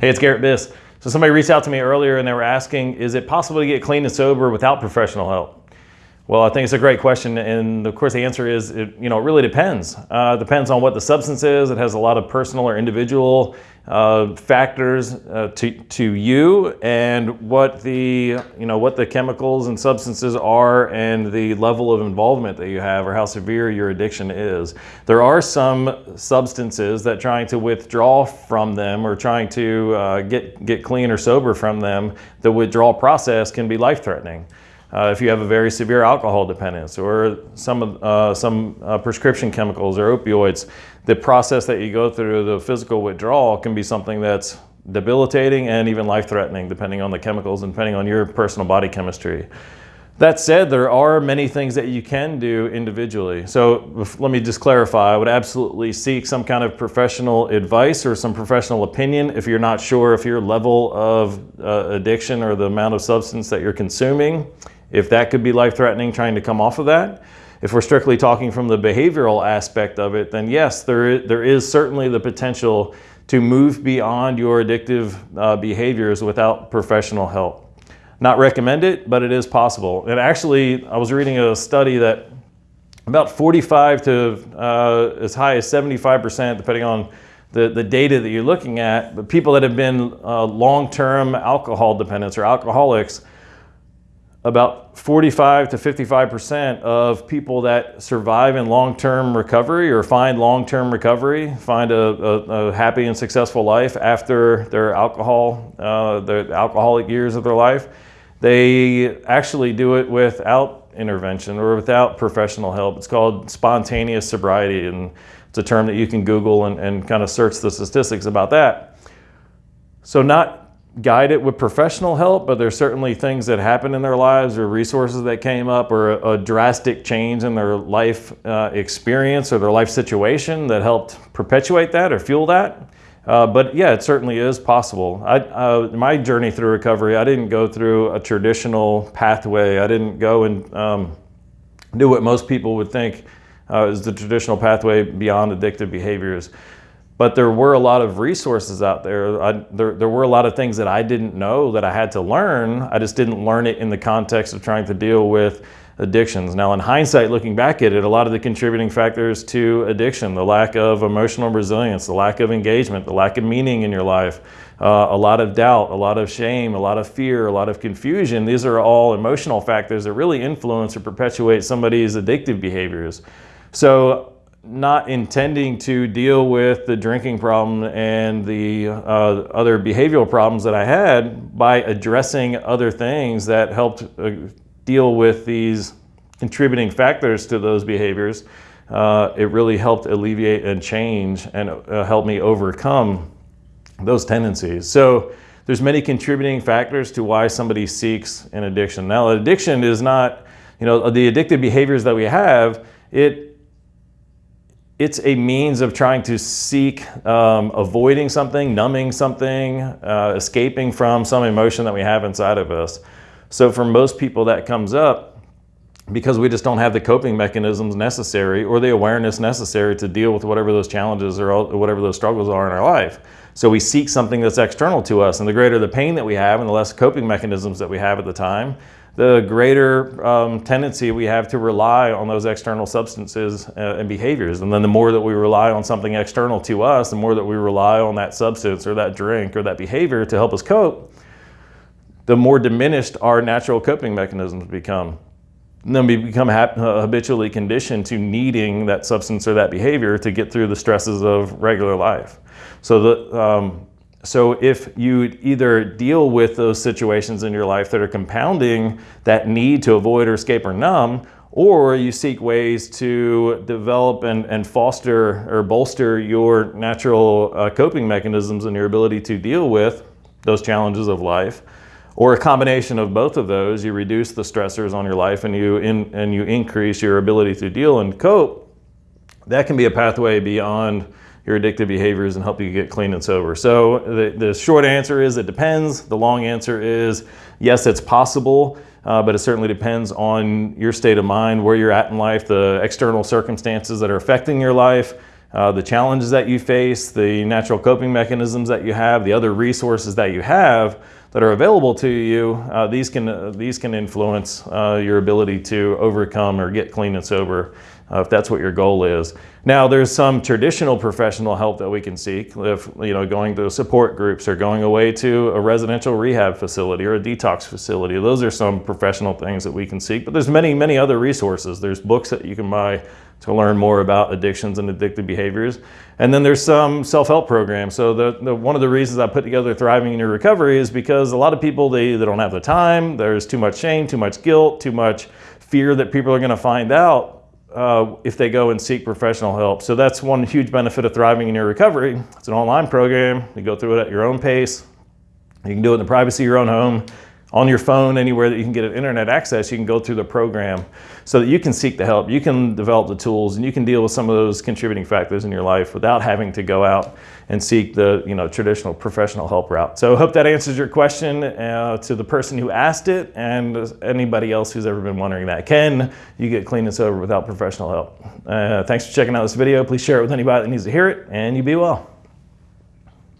Hey, it's Garrett Biss. So somebody reached out to me earlier and they were asking, is it possible to get clean and sober without professional help? Well, I think it's a great question, and of course the answer is, it, you know, it really depends. Uh, depends on what the substance is. It has a lot of personal or individual uh, factors uh, to, to you and what the, you know, what the chemicals and substances are and the level of involvement that you have or how severe your addiction is. There are some substances that trying to withdraw from them or trying to uh, get, get clean or sober from them, the withdrawal process can be life-threatening. Uh, if you have a very severe alcohol dependence or some, uh, some uh, prescription chemicals or opioids, the process that you go through, the physical withdrawal can be something that's debilitating and even life-threatening depending on the chemicals and depending on your personal body chemistry. That said, there are many things that you can do individually. So let me just clarify, I would absolutely seek some kind of professional advice or some professional opinion if you're not sure if your level of uh, addiction or the amount of substance that you're consuming, if that could be life-threatening trying to come off of that. If we're strictly talking from the behavioral aspect of it, then yes, there is, there is certainly the potential to move beyond your addictive uh, behaviors without professional help. Not recommend it, but it is possible. And actually, I was reading a study that about 45 to uh, as high as 75%, depending on the, the data that you're looking at, but people that have been uh, long-term alcohol dependents or alcoholics about 45 to 55% of people that survive in long-term recovery or find long-term recovery, find a, a, a, happy and successful life after their alcohol, uh, the alcoholic years of their life, they actually do it without intervention or without professional help. It's called spontaneous sobriety and it's a term that you can Google and, and kind of search the statistics about that. So not guide it with professional help, but there's certainly things that happen in their lives or resources that came up or a, a drastic change in their life uh, experience or their life situation that helped perpetuate that or fuel that. Uh, but yeah, it certainly is possible. I, uh, my journey through recovery, I didn't go through a traditional pathway. I didn't go and um, do what most people would think uh, is the traditional pathway beyond addictive behaviors but there were a lot of resources out there. I, there. There were a lot of things that I didn't know that I had to learn. I just didn't learn it in the context of trying to deal with addictions. Now in hindsight, looking back at it, a lot of the contributing factors to addiction, the lack of emotional resilience, the lack of engagement, the lack of meaning in your life, uh, a lot of doubt, a lot of shame, a lot of fear, a lot of confusion, these are all emotional factors that really influence or perpetuate somebody's addictive behaviors. So not intending to deal with the drinking problem and the uh, other behavioral problems that I had by addressing other things that helped uh, deal with these contributing factors to those behaviors. Uh, it really helped alleviate and change and uh, help me overcome those tendencies. So there's many contributing factors to why somebody seeks an addiction. Now addiction is not, you know, the addictive behaviors that we have, it it's a means of trying to seek um, avoiding something, numbing something, uh, escaping from some emotion that we have inside of us. So for most people that comes up because we just don't have the coping mechanisms necessary or the awareness necessary to deal with whatever those challenges or whatever those struggles are in our life. So we seek something that's external to us and the greater the pain that we have and the less coping mechanisms that we have at the time, the greater um, tendency we have to rely on those external substances uh, and behaviors. And then the more that we rely on something external to us, the more that we rely on that substance or that drink or that behavior to help us cope, the more diminished our natural coping mechanisms become. And then we become habitually conditioned to needing that substance or that behavior to get through the stresses of regular life. So the, um, so if you either deal with those situations in your life that are compounding that need to avoid or escape or numb, or you seek ways to develop and, and foster or bolster your natural uh, coping mechanisms and your ability to deal with those challenges of life, or a combination of both of those, you reduce the stressors on your life and you, in, and you increase your ability to deal and cope, that can be a pathway beyond your addictive behaviors and help you get clean and sober. So the, the short answer is it depends. The long answer is yes, it's possible, uh, but it certainly depends on your state of mind, where you're at in life, the external circumstances that are affecting your life, uh, the challenges that you face, the natural coping mechanisms that you have, the other resources that you have that are available to you, uh, these can uh, these can influence uh, your ability to overcome or get clean and sober uh, if that's what your goal is. Now, there's some traditional professional help that we can seek, if you know, going to support groups or going away to a residential rehab facility or a detox facility. Those are some professional things that we can seek. But there's many, many other resources. There's books that you can buy to learn more about addictions and addictive behaviors. And then there's some self-help programs. So the, the, one of the reasons I put together Thriving in Your Recovery is because a lot of people, they, they don't have the time, there's too much shame, too much guilt, too much fear that people are gonna find out uh, if they go and seek professional help. So that's one huge benefit of Thriving in Your Recovery. It's an online program. You go through it at your own pace. You can do it in the privacy of your own home on your phone, anywhere that you can get internet access, you can go through the program so that you can seek the help, you can develop the tools, and you can deal with some of those contributing factors in your life without having to go out and seek the you know traditional professional help route. So I hope that answers your question uh, to the person who asked it and anybody else who's ever been wondering that. Can you get clean and sober without professional help? Uh, thanks for checking out this video. Please share it with anybody that needs to hear it, and you be well.